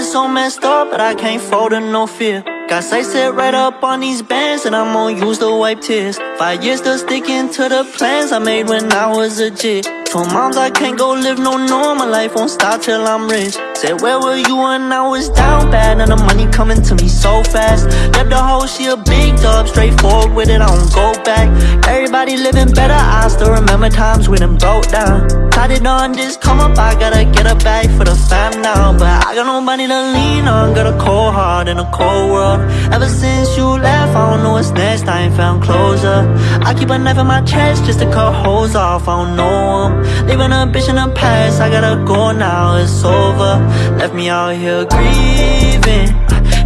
been so messed up, but I can't fold to no fear. Got sight set right up on these bands, and I'm gonna use to wipe tears. Five years still sticking to the plans I made when I was a jit. Told moms I can't go live no normal life, won't stop till I'm rich. Said, where were you when I was down bad? And the money coming to me so fast. Left the hoe, she a big dog, straightforward with it, I don't go back. Everybody living better, I still remember times when I'm broke down. On this come up, I gotta get a bag for the fam now. But I got nobody to lean on, got a cold heart in a cold world. Ever since you left, I don't know what's next, I ain't found closure. I keep a knife in my chest just to cut holes off, I don't know them. Leaving a bitch in the past, I gotta go now, it's over. Left me out here grieving.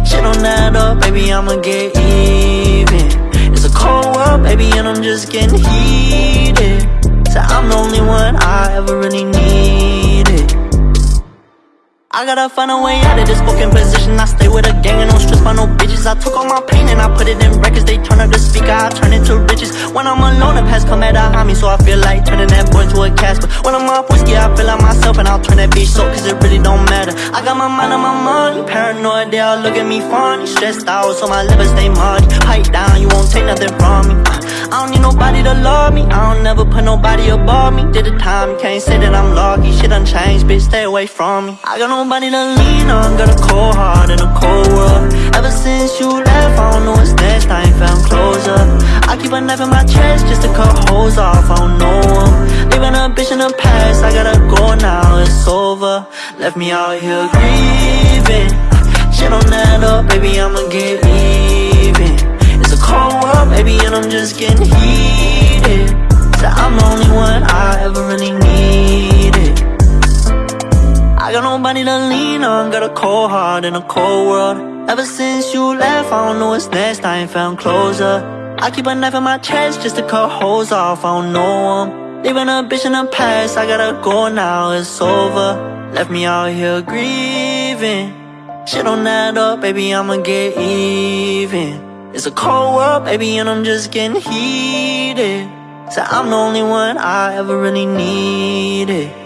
Shit don't add up, baby, I'ma get even. It's a cold world, baby, and I'm just getting heated. I gotta find a way out of this fucking position. I stay with a gang and don't stress by no bitches. I took all my pain and I put it in records. They turn up the speaker, I turn it to riches. When I'm alone, the past come at a me So I feel like turning that boy into a Casper. When I'm off whiskey, I feel like myself And I'll turn that bitch so cause it really don't matter. I got my mind on my money Paranoid, they all look at me funny. Stressed out, so my liver stay muddy. Pipe down, you won't take nothing from me I don't need nobody to love me. I don't never put nobody above me. Did the time, can't say that I'm lucky. Shit done changed, bitch, stay away from me. I got nobody to lean on. Got a cold heart in a cold world. Ever since you left, I don't know what's next. I ain't found closure. I keep a knife in my chest just to cut holes off. I don't know them Leaving a bitch in the past. I gotta go now, it's over. Left me out here grieving. Shit don't add up, baby, I'ma get even. It's a cold world, baby, I'm just getting heated. So I'm the only one I ever really needed. I got nobody to lean on, got a cold heart in a cold world. Ever since you left, I don't know what's next, I ain't found closure I keep a knife in my chest just to cut holes off, I don't know them Leaving a bitch in the past, I gotta go now, it's over. Left me out here grieving. Shit don't add up, baby, I'ma get even it's a cold world, baby, and I'm just getting heated. So I'm the only one I ever really needed